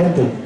gente.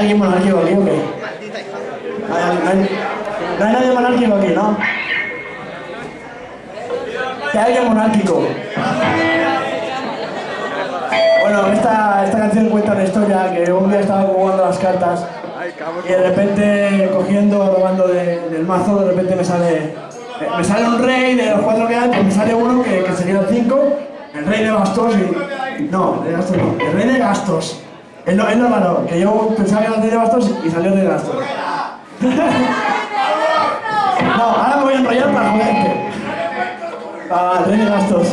Alguien monárquico aquí o qué? ¿Hay alguien- ¿No hay, nadie monárquico aquí, ¿no? ¿Que hay alguien monárquico? Bueno, esta, esta canción cuenta una historia que un día estaba jugando las cartas y de repente cogiendo, robando de- del mazo, de repente me sale, me sale un rey de los cuatro que hay, pues me sale uno que, que el cinco, el rey de bastos y... No, de gastos no, el rey de gastos. Él no, él no ganó, que yo pensaba que era de bastos y salió de gastos. no, ahora me voy a enrollar para joderte. Ah, rey de gastos.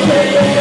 De vasos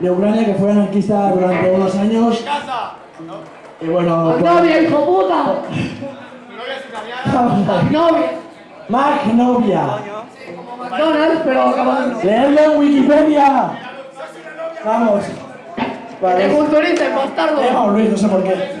de, Ucrania que fue anarquista durante unos años. Y bueno, pues, Novia, hijo puta. ¿Tu novia. Magnovia. McDonald's, pero acabando. Leerlo en Wikipedia. Vamos. Te Vale. culturices, bastardo. Luis, no sé por qué.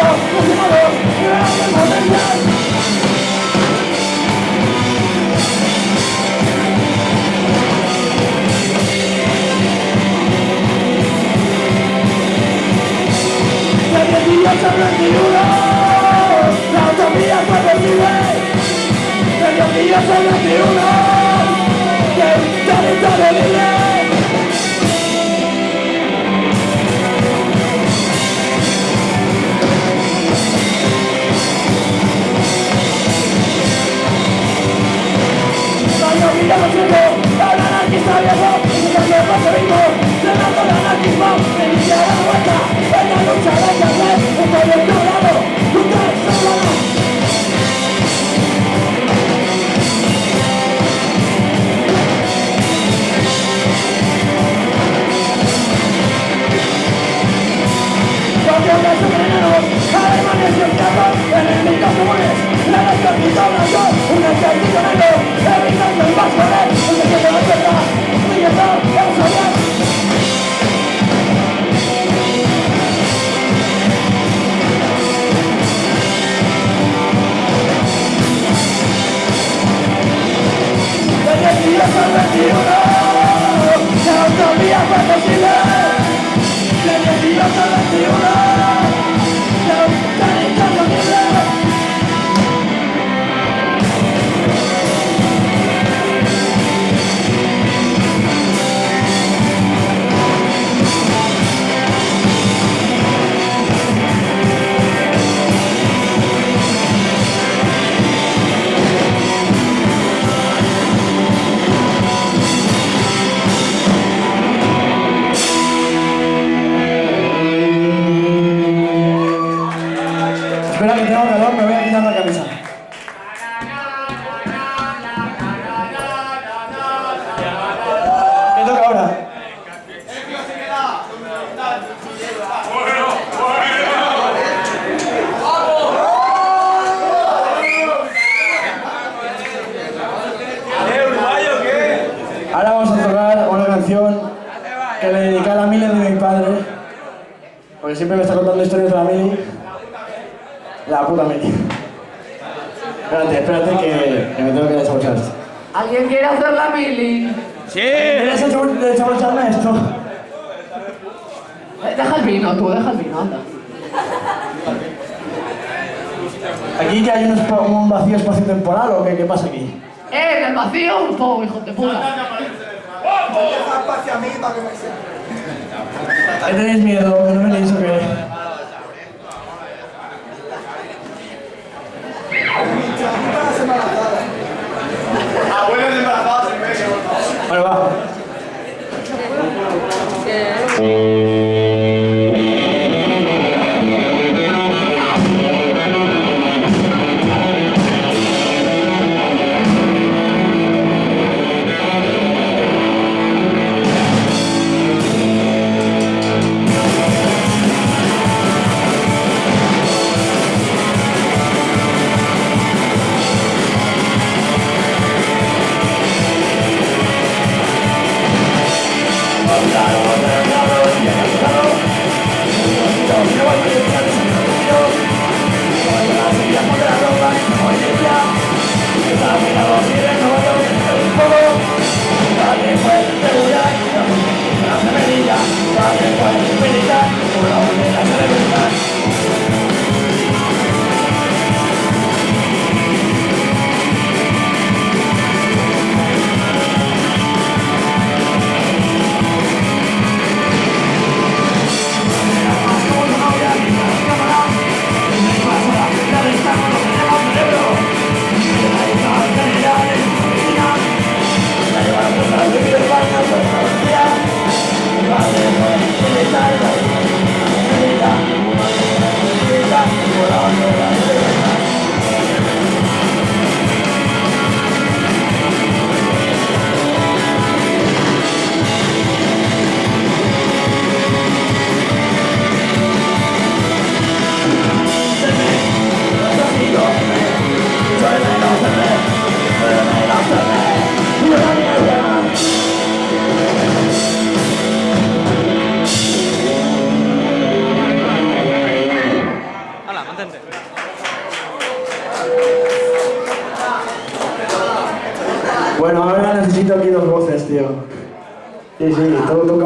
autofusionados, liberando el. Del 18 al 21, porque siempre me está contando historias de la Mili. La puta Mili. Espérate, espérate que, que me tengo que desabrochar esto. ¿Alguien quiere hacer la mili? ¿Quieres desabrocharme esto? Eh, Deja el vino, tú, deja el vino, anda. ¿Aquí que hay un, vacío espacio-temporal o qué, qué pasa aquí? Eh, en el vacío, un poco, hijo de puta. ¿Qué tenéis miedo? ¿Que no venís o qué? Abuelos embarazados en medio, por favor. Bueno, va.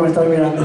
Me estás mirando.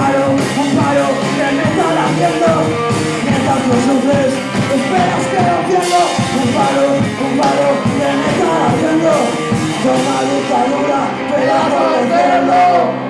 Un paro, un paro que me está latiendo Mientras tú sufres, esperas que lo entiendo Un paro, un paro que me está latiendo Toma lucha, dictadura, pedazo de cerdo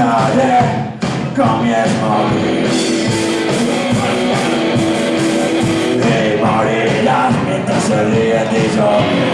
Estaré con mi morir Y morirás mientras se ríe de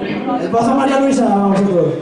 El paso María Luisa, a todos.